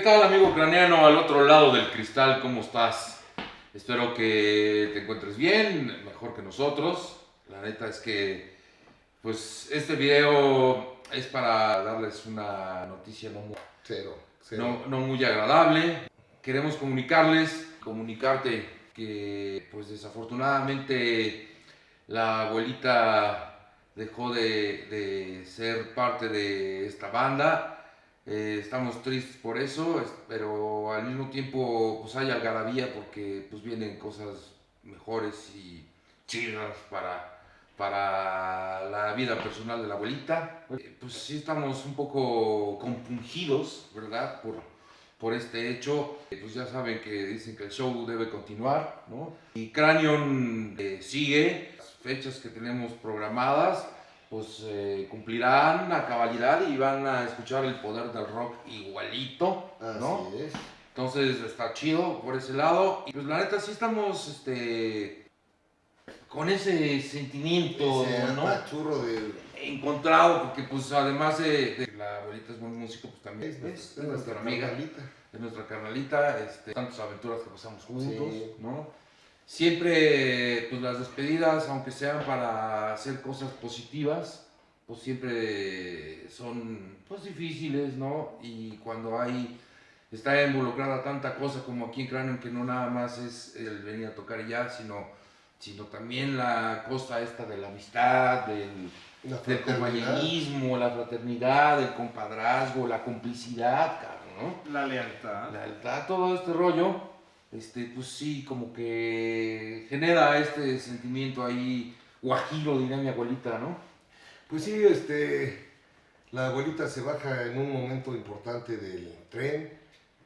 tal amigo craneano al otro lado del cristal? ¿Cómo estás? Espero que te encuentres bien, mejor que nosotros. La neta es que, pues, este video es para darles una noticia no muy, Cero, no, no muy agradable. Queremos comunicarles, comunicarte que, pues, desafortunadamente la abuelita dejó de, de ser parte de esta banda. Eh, estamos tristes por eso, es- pero al mismo tiempo pues hay algarabía porque pues vienen cosas mejores y chidas para, para la vida personal de la abuelita. Eh, pues sí estamos un poco compungidos, ¿verdad? Por, por este hecho. Eh, pues ya saben que dicen que el show debe continuar, ¿no? Y Cranion eh, sigue, las fechas que tenemos programadas pues eh, cumplirán a cabalidad y van a escuchar el poder del rock igualito, ¿no? Así es. Entonces está chido por ese lado. Y pues la neta sí estamos este, con ese sentimiento, Ese ¿no? apachurro del... Encontrado, porque pues además de, de la abuelita es buen músico, pues también Es, es, es nuestra amiga, carnalita. es nuestra carnalita, este, tantas aventuras que pasamos juntos, Sí. ¿no? Siempre, pues las despedidas, aunque sean para hacer cosas positivas, pues siempre son, pues difíciles, ¿no? Y cuando hay, está involucrada tanta cosa como aquí en Cráneo, que no nada más es el venir a tocar y ya, sino, sino también la cosa esta de la amistad, del, La del compañerismo, la fraternidad, el compadrazgo, la complicidad, cabrón, ¿no? La lealtad. La lealtad, todo este rollo, este, pues sí, como que genera este sentimiento ahí, guajiro, diría mi abuelita, ¿no? Pues sí, este, la abuelita se baja en un momento importante del tren,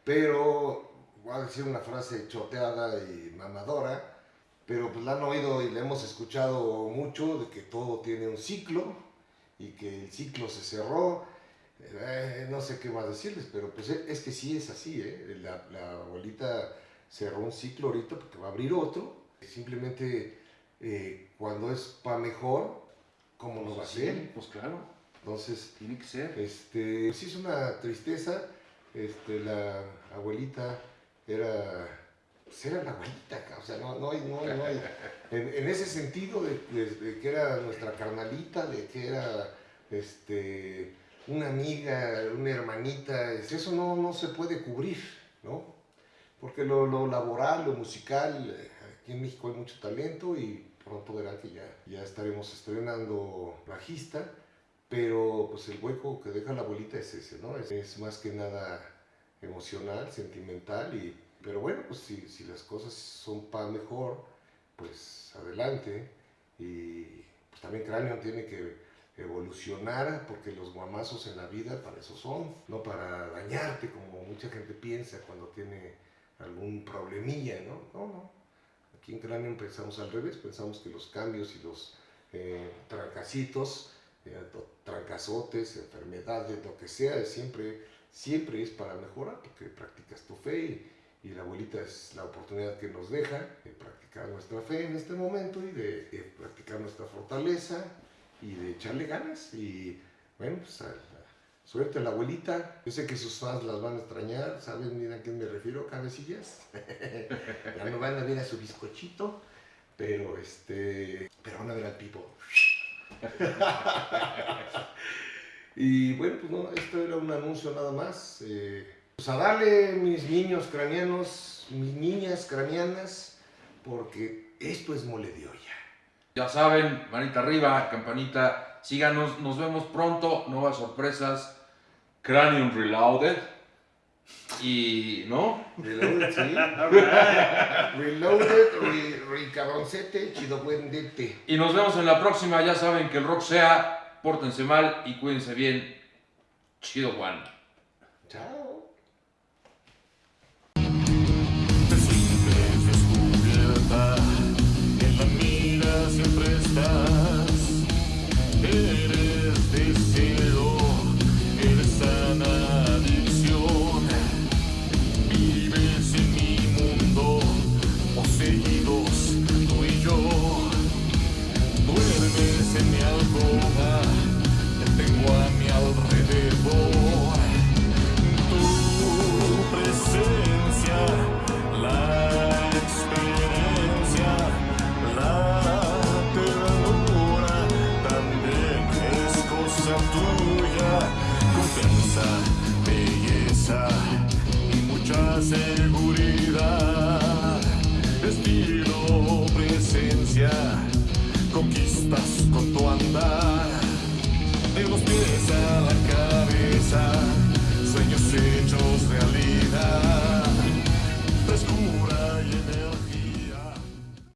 pero voy a decir una frase choteada y mamadora, pero pues la han oído y la hemos escuchado mucho de que todo tiene un ciclo y que el ciclo se cerró. Eh, no sé qué más decirles, pero pues es que sí es así, ¿eh? La, la abuelita cerró un ciclo ahorita porque va a abrir otro. Simplemente eh, cuando es para mejor, ¿cómo no va a ser? Pues claro, Entonces, tiene que ser. este, sí es una tristeza. Este, la abuelita era, pues era la abuelita, o sea, no, no hay, no hay- no hay- en, en ese sentido de, de- de que era nuestra carnalita, de que era, este, una amiga, una hermanita, es- eso no, no se puede cubrir, ¿no? Porque lo, lo laboral, lo musical, eh, aquí en México hay mucho talento y pronto verán que ya, ya estaremos estrenando bajista, pero pues el hueco que deja la abuelita es ese, ¿no? Es, es más que nada emocional, sentimental, y, pero bueno, pues si, si las cosas son para mejor, pues adelante, y pues también Cráneo tiene que evolucionar, porque los guamazos en la vida para eso son, no para dañarte como mucha gente piensa cuando tiene algún problemilla, ¿no? No, no. Aquí en Cráneo pensamos al revés, pensamos que los cambios y los eh, trancacitos, eh, trancazotes, enfermedades, lo que sea, siempre, siempre es para mejorar, porque practicas tu fe y, la abuelita es la oportunidad que nos deja de practicar nuestra fe en este momento y de, practicar nuestra fortaleza y de echarle ganas y bueno, pues suerte a la abuelita. Yo sé que sus fans las van a extrañar, ¿saben bien a quién me refiero, cabecillas? ya no van a ver a su bizcochito, pero este, pero van a ver al pipo. y bueno, pues no, esto era un anuncio nada más. eh, pues a darle mis niños craneanos, mis niñas craneanas, porque esto es mole de olla. Ya saben, manita arriba, campanita, síganos, nos vemos pronto, nuevas sorpresas, Cranium Reloaded, y, ¿no? Reloaded, sí. Reloaded, re, re cabroncete, chido buendete. Y nos vemos en la próxima, ya saben que el rock sea, pórtense mal y cuídense bien, chido Juan. Chao. Seguridad. Estilo, presencia, conquistas con tu andar. De los la